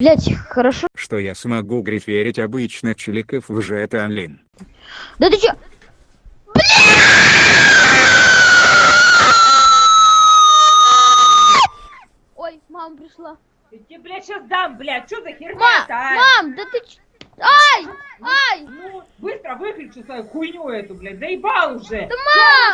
Блять, хорошо. Что я смогу гриферить обычных челиков в это Алин. Да ты чё? Ой, мама пришла. Я тебе, блядь, сейчас дам, блядь, что за херня Ма а? мам, да ты чё? Ай, ай, Ну, быстро выключи свою хуйню эту, блядь, заебал уже. Да, мам!